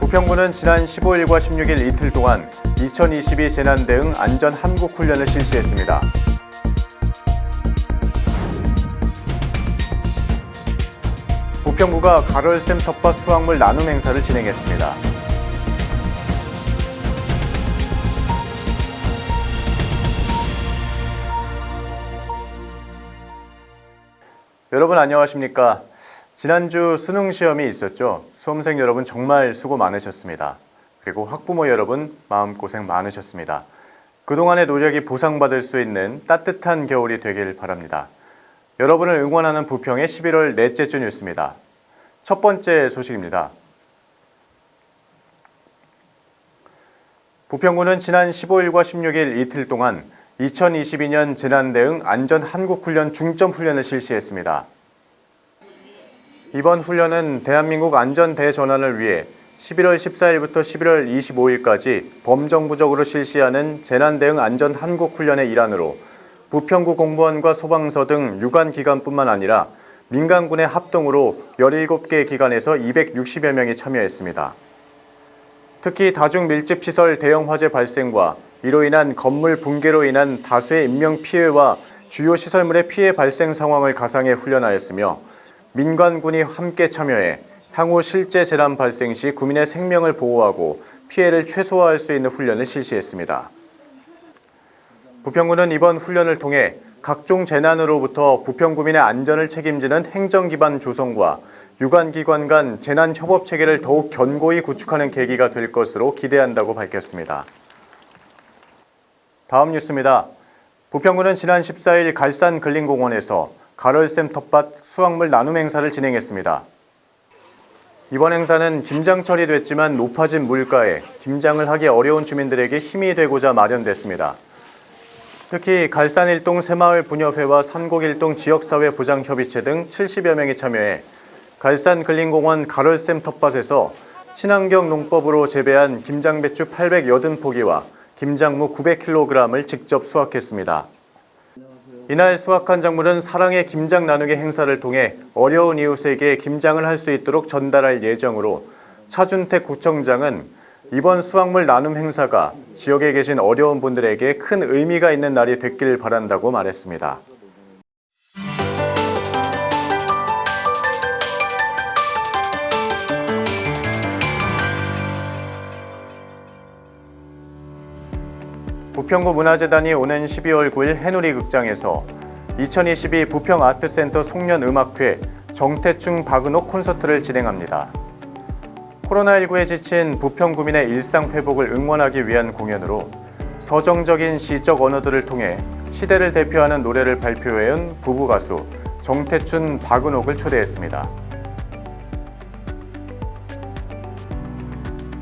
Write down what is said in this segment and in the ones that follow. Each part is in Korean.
부평구는 지난 15일과 16일 이틀 동안 2022 재난 대응 안전 한국 훈련을 실시했습니다. 부평구가 가롤샘 텃밭 수확물 나눔 행사를 진행했습니다. 여러분 안녕하십니까? 지난주 수능 시험이 있었죠. 수험생 여러분 정말 수고 많으셨습니다. 그리고 학부모 여러분 마음고생 많으셨습니다. 그동안의 노력이 보상받을 수 있는 따뜻한 겨울이 되길 바랍니다. 여러분을 응원하는 부평의 11월 넷째 주 뉴스입니다. 첫 번째 소식입니다. 부평구는 지난 15일과 16일 이틀 동안 2022년 재난대응 안전 한국훈련 중점훈련을 실시했습니다. 이번 훈련은 대한민국 안전 대전환을 위해 11월 14일부터 11월 25일까지 범정부적으로 실시하는 재난대응 안전 한국훈련의 일환으로 부평구 공무원과 소방서 등 유관기관뿐만 아니라 민간군의 합동으로 17개 기관에서 260여 명이 참여했습니다. 특히 다중밀집시설 대형 화재 발생과 이로 인한 건물 붕괴로 인한 다수의 인명피해와 주요 시설물의 피해 발생 상황을 가상해 훈련하였으며 민관군이 함께 참여해 향후 실제 재난 발생 시 구민의 생명을 보호하고 피해를 최소화할 수 있는 훈련을 실시했습니다. 부평구는 이번 훈련을 통해 각종 재난으로부터 부평구민의 안전을 책임지는 행정기반 조성과 유관기관 간 재난협업체계를 더욱 견고히 구축하는 계기가 될 것으로 기대한다고 밝혔습니다. 다음 뉴스입니다. 부평구는 지난 14일 갈산 근린공원에서 가럴샘 텃밭 수확물 나눔 행사를 진행했습니다. 이번 행사는 김장철이 됐지만 높아진 물가에 김장을 하기 어려운 주민들에게 힘이 되고자 마련됐습니다. 특히 갈산일동 새마을 분협회와 산곡일동 지역사회 보장협의체 등 70여 명이 참여해 갈산 근린공원 가럴샘 텃밭에서 친환경 농법으로 재배한 김장배추 880포기와 김장무 900kg을 직접 수확했습니다. 이날 수확한 작물은 사랑의 김장 나누기 행사를 통해 어려운 이웃에게 김장을 할 수 있도록 전달할 예정으로 차준택 구청장은 이번 수확물 나눔 행사가 지역에 계신 어려운 분들에게 큰 의미가 있는 날이 됐길 바란다고 말했습니다. 부평구 문화재단이 오는 12월 9일 해누리 극장에서 2022 부평 아트센터 송년음악회 정태충 박은옥 콘서트를 진행합니다. 코로나19에 지친 부평 구민의 일상 회복을 응원하기 위한 공연으로 서정적인 시적 언어들을 통해 시대를 대표하는 노래를 발표해온 부부 가수 정태춘 박은옥을 초대했습니다.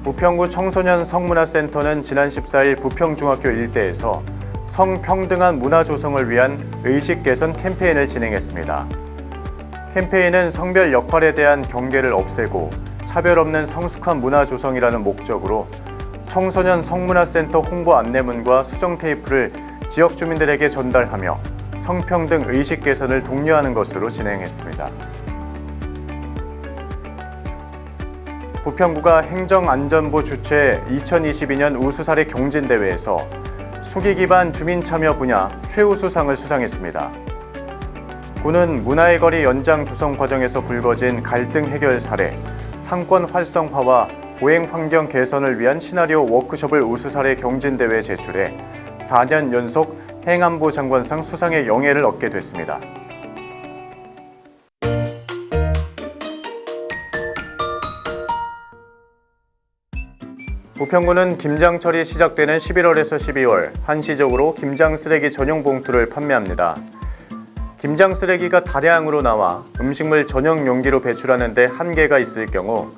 부평구 청소년 성문화센터는 지난 14일 부평중학교 일대에서 성평등한 문화 조성을 위한 의식 개선 캠페인을 진행했습니다. 캠페인은 성별 역할에 대한 경계를 없애고 차별 없는 성숙한 문화 조성이라는 목적으로 청소년 성문화센터 홍보 안내문과 수정 테이프를 지역 주민들에게 전달하며 성평등 의식 개선을 독려하는 것으로 진행했습니다. 부평구가 행정안전부 주최 2022년 우수사례 경진대회에서 수기 기반 주민 참여 분야 최우수상을 수상했습니다. 구는 문화의 거리 연장 조성 과정에서 불거진 갈등 해결 사례, 상권 활성화와 보행 환경 개선을 위한 시나리오 워크숍을 우수사례 경진대회에 제출해 4년 연속 행안부 장관상 수상의 영예를 얻게 됐습니다. 부평구는 김장철이 시작되는 11월에서 12월 한시적으로 김장 쓰레기 전용 봉투를 판매합니다. 김장 쓰레기가 다량으로 나와 음식물 전용 용기로 배출하는 데 한계가 있을 경우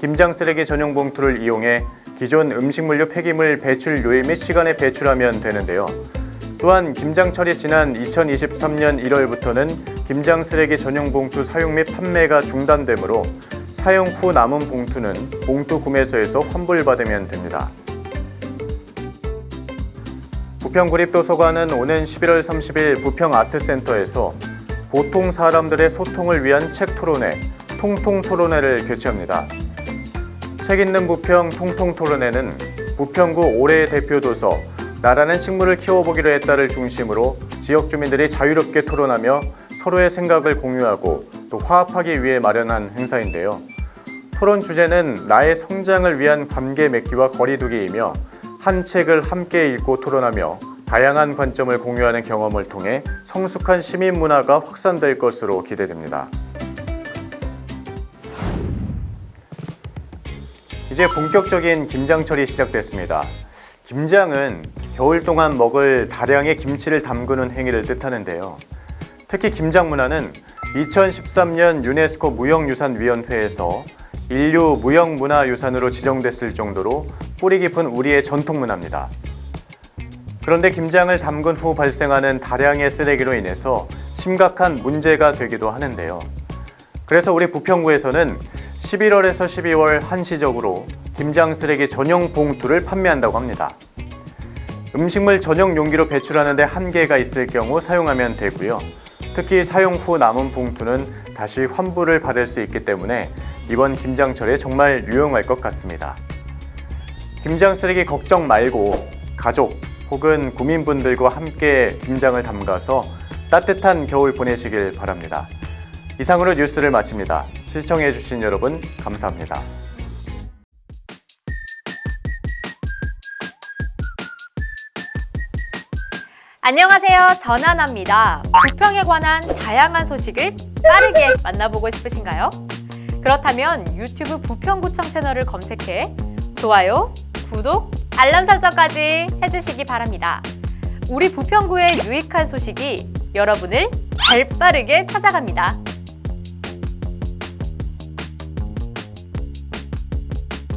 김장 쓰레기 전용 봉투를 이용해 기존 음식물류 폐기물 배출료일 및 시간에 배출하면 되는데요. 또한 김장철이 지난 2023년 1월부터는 김장 쓰레기 전용 봉투 사용 및 판매가 중단되므로 사용 후 남은 봉투는 봉투 구매소에서 환불받으면 됩니다. 부평구립도서관은 오는 11월 30일 부평아트센터에서 보통 사람들의 소통을 위한 책 토론회, 통통토론회를 개최합니다. 책 있는 부평 통통토론회는 부평구 올해의 대표 도서 나라는 식물을 키워보기로 했다를 중심으로 지역 주민들이 자유롭게 토론하며 서로의 생각을 공유하고 또 화합하기 위해 마련한 행사인데요. 토론 주제는 나의 성장을 위한 관계 맺기와 거리두기이며 한 책을 함께 읽고 토론하며 다양한 관점을 공유하는 경험을 통해 성숙한 시민 문화가 확산될 것으로 기대됩니다. 이제 본격적인 김장철이 시작됐습니다. 김장은 겨울 동안 먹을 다량의 김치를 담그는 행위를 뜻하는데요. 특히 김장 문화는 2013년 유네스코 무형유산위원회에서 인류 무형문화유산으로 지정됐을 정도로 뿌리 깊은 우리의 전통 문화입니다. 그런데 김장을 담근 후 발생하는 다량의 쓰레기로 인해서 심각한 문제가 되기도 하는데요. 그래서 우리 부평구에서는 11월에서 12월 한시적으로 김장 쓰레기 전용 봉투를 판매한다고 합니다. 음식물 전용 용기로 배출하는 데 한계가 있을 경우 사용하면 되고요. 특히 사용 후 남은 봉투는 다시 환불을 받을 수 있기 때문에 이번 김장철에 정말 유용할 것 같습니다. 김장 쓰레기 걱정 말고 가족 혹은 구민분들과 함께 김장을 담가서 따뜻한 겨울 보내시길 바랍니다. 이상으로 뉴스를 마칩니다. 시청해주신 여러분 감사합니다. 안녕하세요. 전하나입니다. 부평에 관한 다양한 소식을 빠르게 만나보고 싶으신가요? 그렇다면 유튜브 부평구청 채널을 검색해 좋아요, 구독, 알람 설정까지 해주시기 바랍니다. 우리 부평구의 유익한 소식이 여러분을 발빠르게 찾아갑니다.